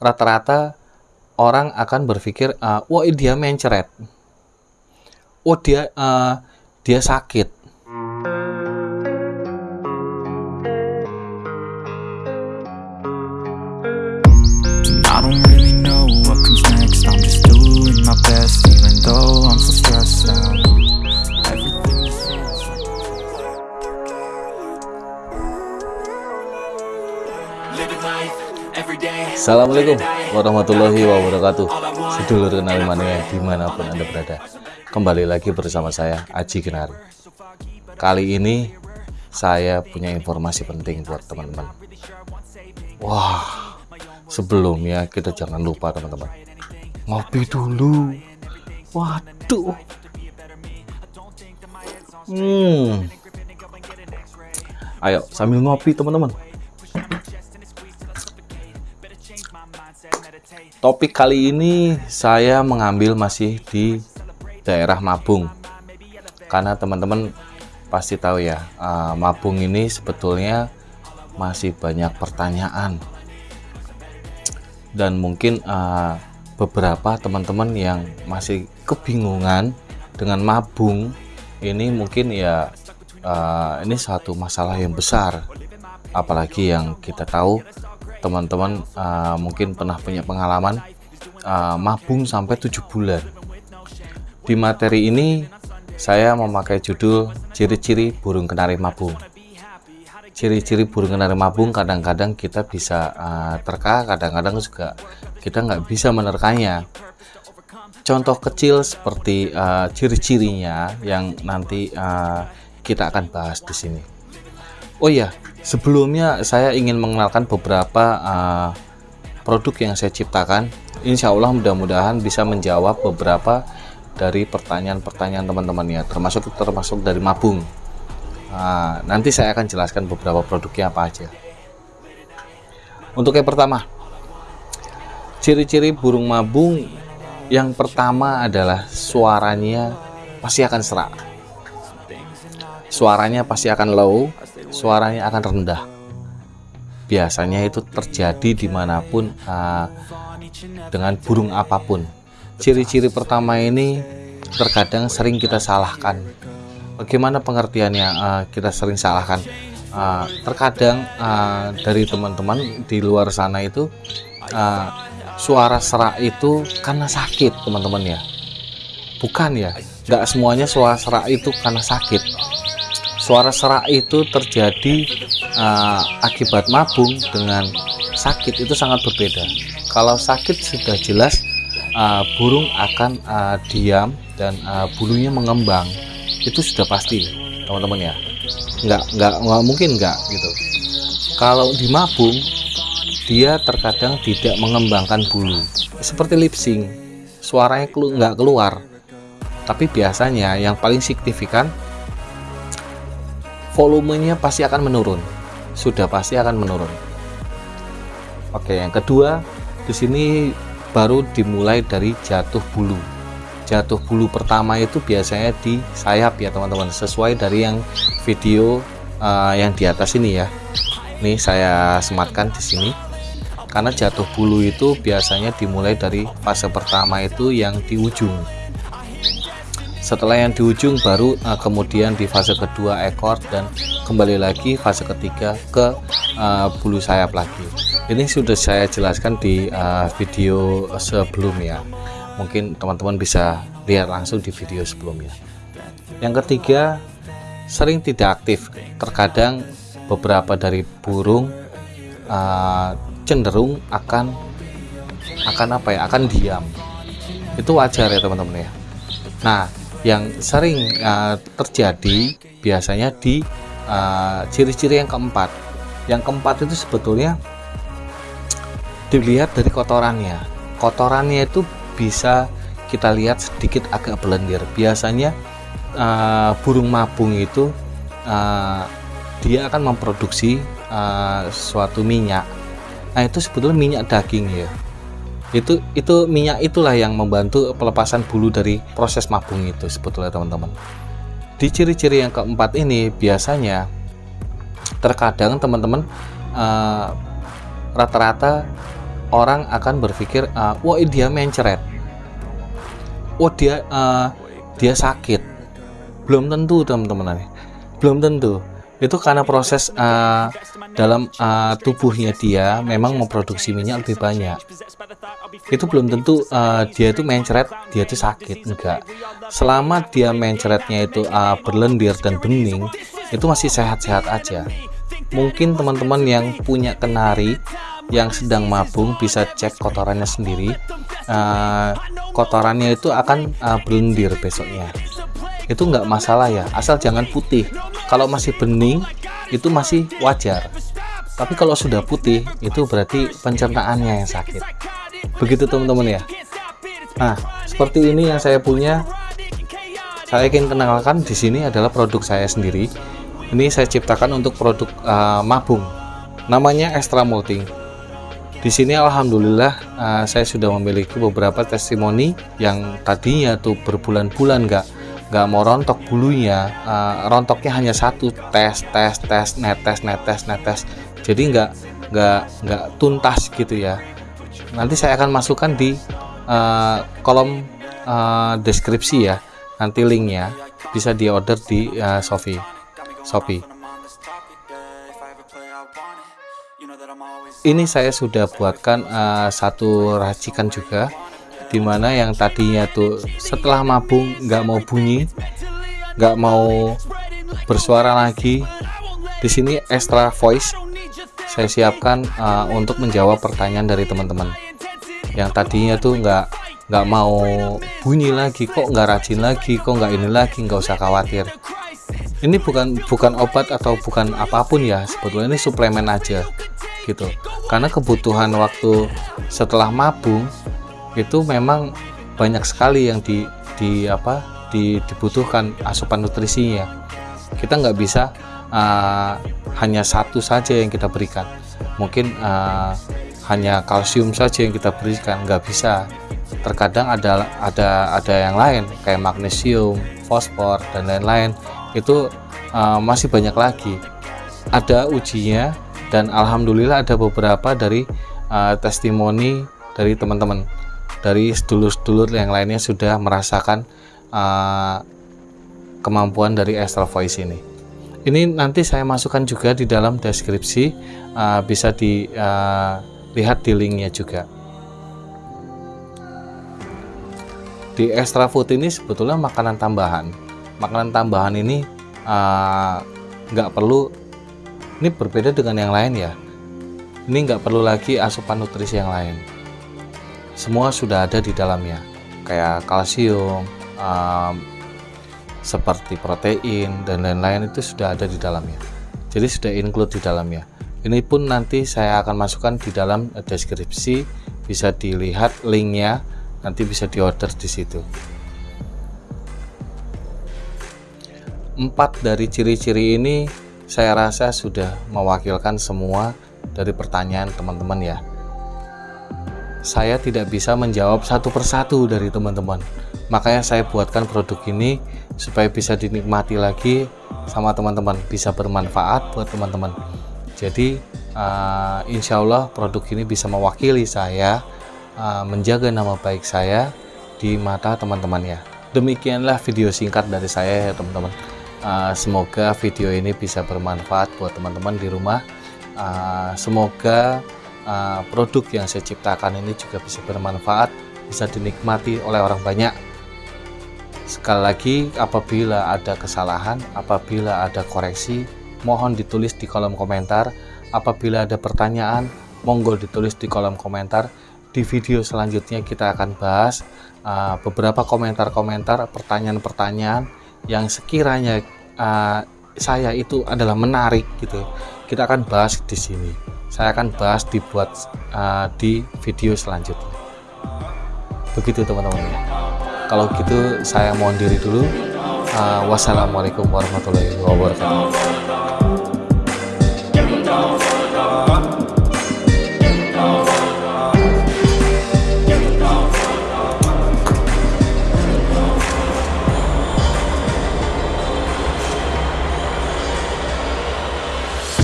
rata-rata orang akan berpikir, uh, wah dia mencret, oh dia uh, dia sakit. Assalamualaikum warahmatullahi wabarakatuh. Sedulur kenal mania di mana pun anda berada. Kembali lagi bersama saya Aji Kenari Kali ini saya punya informasi penting buat teman-teman. Wah sebelumnya kita jangan lupa teman-teman. Ngopi dulu. Waduh. Hmm. Ayo sambil ngopi teman-teman Topik kali ini saya mengambil masih di daerah Mabung. Karena teman-teman pasti tahu ya, uh, Mabung ini sebetulnya masih banyak pertanyaan. Dan mungkin uh, beberapa teman-teman yang masih kebingungan dengan Mabung ini mungkin ya uh, ini satu masalah yang besar. Apalagi yang kita tahu teman-teman uh, mungkin pernah punya pengalaman uh, mabung sampai tujuh bulan. Di materi ini saya memakai judul ciri-ciri burung kenari mabung. Ciri-ciri burung kenari mabung kadang-kadang kita bisa uh, terka kadang-kadang juga kita nggak bisa menerkanya contoh kecil seperti uh, ciri-cirinya yang nanti uh, kita akan bahas di sini. Oh iya sebelumnya saya ingin mengenalkan beberapa uh, produk yang saya ciptakan. Insya Allah mudah-mudahan bisa menjawab beberapa dari pertanyaan-pertanyaan teman-teman ya termasuk termasuk dari mabung. Nah, nanti saya akan jelaskan beberapa produknya apa aja. Untuk yang pertama ciri-ciri burung mabung yang pertama adalah suaranya pasti akan serak. Suaranya pasti akan low suaranya akan rendah. Biasanya itu terjadi di mana pun uh, dengan burung apa pun. Ciri-ciri pertama ini terkadang sering kita salahkan. Bagaimana pengertiannya uh, kita sering salahkan? Uh, terkadang uh, dari teman-teman di luar sana itu uh, suara serak itu karena sakit teman-teman ya. Bukan ya nggak semuanya suara serak itu karena sakit suara serak itu terjadi uh, akibat mabung dengan sakit. Itu sangat berbeda. Kalau sakit sudah jelas uh, burung akan uh, diam dan uh, bulunya mengembang. Itu sudah pasti teman-teman ya. Nggak nggak nggak mungkin nggak gitu. Kalau di mabung dia terkadang tidak mengembangkan bulu. Seperti lip sync suaranya nggak keluar. Tapi biasanya yang paling signifikan volumenya pasti akan menurun. Sudah pasti akan menurun. Oke yang kedua di sini baru dimulai dari jatuh bulu. Jatuh bulu pertama itu biasanya di sayap ya teman-teman. Sesuai dari yang video uh, yang di atas ini ya. Ini saya sematkan di sini. Karena jatuh bulu itu biasanya dimulai dari fase pertama itu yang di ujung setelah yang di ujung baru uh, kemudian di fase kedua ekor dan kembali lagi fase ketiga ke uh, bulu sayap lagi. Ini sudah saya jelaskan di uh, video sebelumnya mungkin teman-teman bisa lihat langsung di video sebelumnya. Yang ketiga sering tidak aktif. Terkadang beberapa dari burung uh, cenderung akan akan apa ya akan diam. Itu wajar ya teman-teman ya. Nah yang sering uh, terjadi biasanya di ciri-ciri uh, yang keempat. Yang keempat itu sebetulnya dilihat dari kotorannya. Kotorannya itu bisa kita lihat sedikit agak belendir biasanya uh, burung mabung itu uh, dia akan memproduksi uh, suatu minyak. Nah itu sebetulnya minyak daging ya itu itu minyak itulah yang membantu pelepasan bulu dari proses mabung itu sebetulnya teman-teman. Di ciri-ciri yang keempat ini biasanya terkadang teman-teman rata-rata uh, orang akan berpikir uh, wah dia mencret. Wah dia uh, dia sakit. Belum tentu teman-teman. Belum tentu itu karena proses uh, dalam uh, tubuhnya dia memang memproduksi minyak lebih banyak. Itu belum tentu uh, dia itu mencret dia itu sakit enggak. Selama dia mencretnya itu uh, berlendir dan bening itu masih sehat-sehat aja. Mungkin teman-teman yang punya kenari yang sedang mabung bisa cek kotorannya sendiri. Uh, kotorannya itu akan uh, berlendir besoknya. Itu nggak masalah ya asal jangan putih kalau masih bening itu masih wajar. Tapi kalau sudah putih itu berarti pencernaannya yang sakit. Begitu teman-teman ya? Nah seperti ini yang saya punya. Saya ingin kenalkan di sini adalah produk saya sendiri. Ini saya ciptakan untuk produk uh, mabung. Namanya extra molting di sini alhamdulillah uh, saya sudah memiliki beberapa testimoni yang tadinya tuh berbulan-bulan nggak nggak mau rontok bulunya uh, rontoknya hanya satu tes tes tes netes netes netes jadi nggak nggak nggak tuntas gitu ya. Nanti saya akan masukkan di uh, kolom uh, deskripsi ya. Nanti linknya bisa di order di uh, Shopee. Shopee. Ini saya sudah buatkan uh, satu racikan juga di mana yang tadinya tuh setelah mabung nggak mau bunyi nggak mau bersuara lagi di sini extra voice saya siapkan uh, untuk menjawab pertanyaan dari teman-teman. Yang tadinya tuh nggak nggak mau bunyi lagi kok nggak rajin lagi kok nggak ini lagi nggak usah khawatir. Ini bukan bukan obat atau bukan apa pun ya sebetulnya ini suplemen aja gitu. Karena kebutuhan waktu setelah mabung itu memang banyak sekali yang di di apa di, dibutuhkan asupan nutrisinya. Kita nggak bisa uh, hanya satu saja yang kita berikan. Mungkin uh, hanya kalsium saja yang kita berikan nggak bisa. Terkadang ada ada ada yang lain kayak magnesium fosfor dan lain-lain. Itu uh, masih banyak lagi. Ada ujinya dan alhamdulillah ada beberapa dari uh, testimoni dari teman-teman dari sedulur-sedulur yang lainnya sudah merasakan uh, kemampuan dari Astral Voice ini. Ini nanti saya masukkan juga di dalam deskripsi, uh, bisa dilihat uh, di linknya juga. Di Extra Food ini sebetulnya makanan tambahan. Makanan tambahan ini nggak uh, perlu, ini berbeda dengan yang lain ya. Ini nggak perlu lagi asupan nutrisi yang lain semua sudah ada di dalamnya. Kayak kalsium um, seperti protein dan lain-lain itu sudah ada di dalamnya. Jadi sudah include di dalamnya. Ini pun nanti saya akan masukkan di dalam deskripsi bisa dilihat linknya nanti bisa diorder di situ. Empat dari ciri-ciri ini saya rasa sudah mewakilkan semua dari pertanyaan teman-teman ya saya tidak bisa menjawab satu persatu dari teman-teman. Makanya saya buatkan produk ini supaya bisa dinikmati lagi sama teman-teman. Bisa bermanfaat buat teman-teman. Jadi uh, insya Allah produk ini bisa mewakili saya uh, menjaga nama baik saya di mata teman-teman ya. Demikianlah video singkat dari saya ya teman-teman. Uh, semoga video ini bisa bermanfaat buat teman-teman di rumah. Uh, semoga uh, produk yang saya ciptakan ini juga bisa bermanfaat, bisa dinikmati oleh orang banyak. Sekali lagi, apabila ada kesalahan, apabila ada koreksi, mohon ditulis di kolom komentar. Apabila ada pertanyaan, monggo ditulis di kolom komentar. Di video selanjutnya kita akan bahas uh, beberapa komentar-komentar, pertanyaan-pertanyaan yang sekiranya uh, saya itu adalah menarik gitu. Kita akan bahas di sini saya akan bahas dibuat uh, di video selanjutnya. Begitu teman-teman. Ya kalau gitu saya mohon diri dulu. Uh, wassalamualaikum warahmatullahi wabarakatuh